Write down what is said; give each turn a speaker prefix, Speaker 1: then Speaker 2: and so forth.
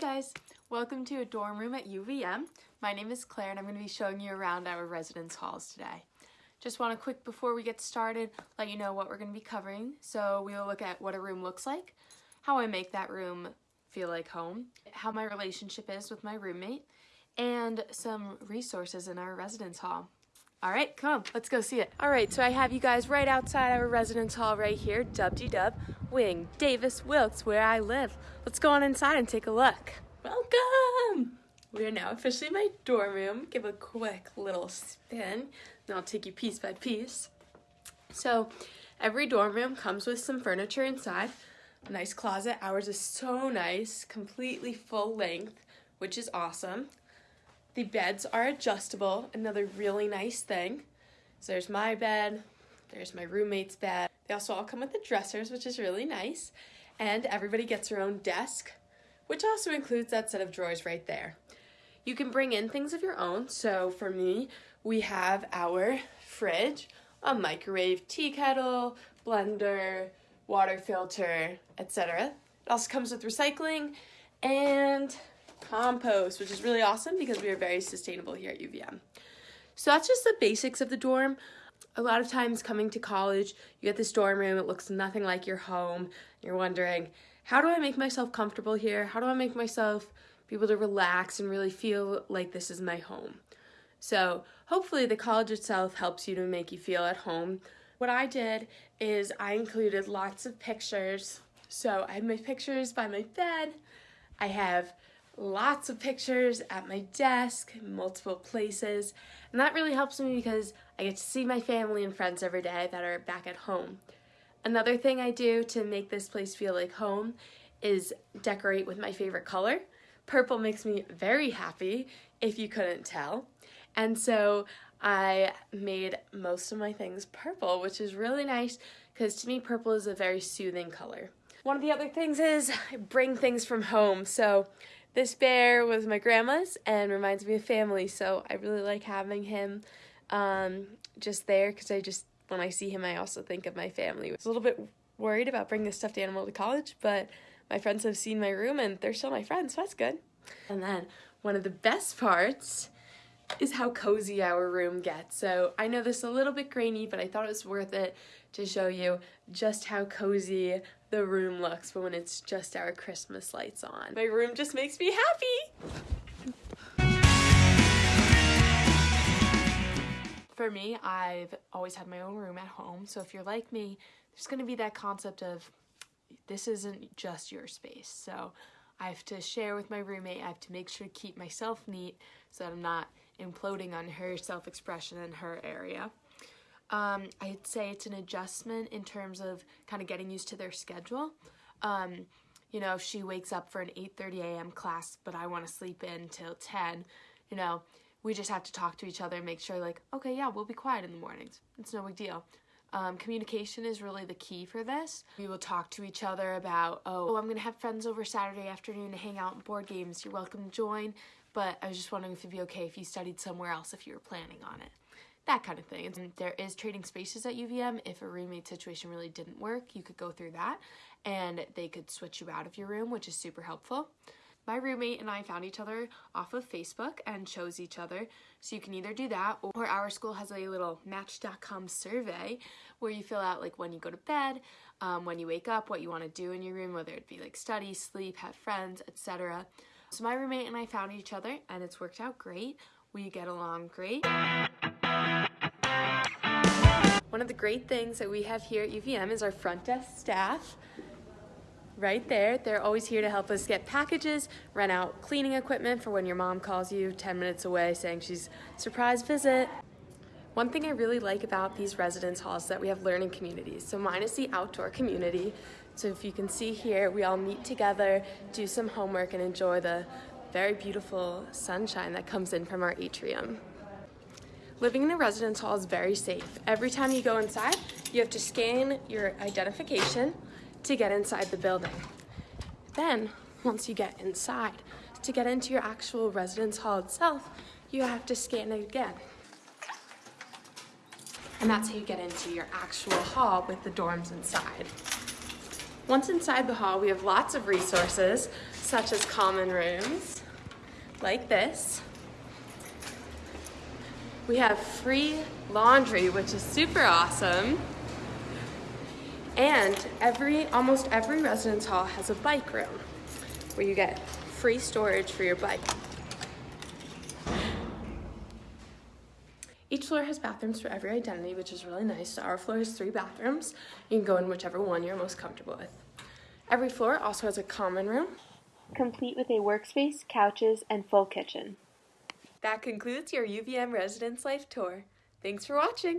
Speaker 1: guys, welcome to a dorm room at UVM. My name is Claire and I'm going to be showing you around our residence halls today. Just want to quick before we get started let you know what we're going to be covering. So we'll look at what a room looks like, how I make that room feel like home, how my relationship is with my roommate, and some resources in our residence hall. All right, come on, let's go see it. All right, so I have you guys right outside our residence hall right here, dub-de-dub, Wing Davis Wilks, where I live. Let's go on inside and take a look. Welcome! We are now officially in my dorm room. Give a quick little spin, and I'll take you piece by piece. So, every dorm room comes with some furniture inside. A nice closet. Ours is so nice, completely full length, which is awesome. The beds are adjustable, another really nice thing. So there's my bed, there's my roommate's bed. They also all come with the dressers, which is really nice. And everybody gets their own desk, which also includes that set of drawers right there. You can bring in things of your own. So for me, we have our fridge, a microwave, tea kettle, blender, water filter, etc. It also comes with recycling and compost, which is really awesome because we are very sustainable here at UVM. So that's just the basics of the dorm. A lot of times coming to college, you get this dorm room, it looks nothing like your home. You're wondering, how do I make myself comfortable here? How do I make myself be able to relax and really feel like this is my home? So hopefully the college itself helps you to make you feel at home. What I did is I included lots of pictures. So I have my pictures by my bed. I have lots of pictures at my desk, multiple places, and that really helps me because I get to see my family and friends every day that are back at home. Another thing I do to make this place feel like home is decorate with my favorite color. Purple makes me very happy, if you couldn't tell. And so I made most of my things purple, which is really nice because to me purple is a very soothing color. One of the other things is bring things from home. So this bear was my grandma's and reminds me of family, so I really like having him um, just there because I just, when I see him, I also think of my family. I was a little bit worried about bringing this stuffed animal to college, but my friends have seen my room and they're still my friends, so that's good. And then one of the best parts is how cozy our room gets. So I know this is a little bit grainy, but I thought it was worth it to show you just how cozy the room looks when it's just our Christmas lights on. My room just makes me happy! For me, I've always had my own room at home, so if you're like me, there's gonna be that concept of this isn't just your space. So I have to share with my roommate, I have to make sure to keep myself neat so that I'm not imploding on her self-expression in her area. Um, I'd say it's an adjustment in terms of kind of getting used to their schedule. Um, you know, if she wakes up for an 8.30 a.m. class, but I want to sleep in till 10, you know, we just have to talk to each other and make sure like, okay, yeah, we'll be quiet in the mornings. It's no big deal. Um, communication is really the key for this. We will talk to each other about, oh, I'm going to have friends over Saturday afternoon to hang out and board games. You're welcome to join, but I was just wondering if it'd be okay if you studied somewhere else if you were planning on it that kind of thing. And there is trading spaces at UVM. If a roommate situation really didn't work, you could go through that and they could switch you out of your room, which is super helpful. My roommate and I found each other off of Facebook and chose each other. So you can either do that or our school has a little match.com survey where you fill out like when you go to bed, um, when you wake up, what you want to do in your room, whether it be like study, sleep, have friends, etc. So my roommate and I found each other and it's worked out great. We get along great. One of the great things that we have here at UVM is our front desk staff. Right there, they're always here to help us get packages, rent out cleaning equipment for when your mom calls you 10 minutes away saying she's surprise visit. One thing I really like about these residence halls is that we have learning communities. So mine is the outdoor community. So if you can see here, we all meet together, do some homework, and enjoy the very beautiful sunshine that comes in from our atrium. Living in a residence hall is very safe. Every time you go inside, you have to scan your identification to get inside the building. Then, once you get inside, to get into your actual residence hall itself, you have to scan it again. And that's how you get into your actual hall with the dorms inside. Once inside the hall, we have lots of resources such as common rooms, like this. We have free laundry, which is super awesome. And every, almost every residence hall has a bike room where you get free storage for your bike. Each floor has bathrooms for every identity, which is really nice. So our floor has three bathrooms. You can go in whichever one you're most comfortable with. Every floor also has a common room, complete with a workspace, couches, and full kitchen. That concludes your UVM Residence Life Tour. Thanks for watching!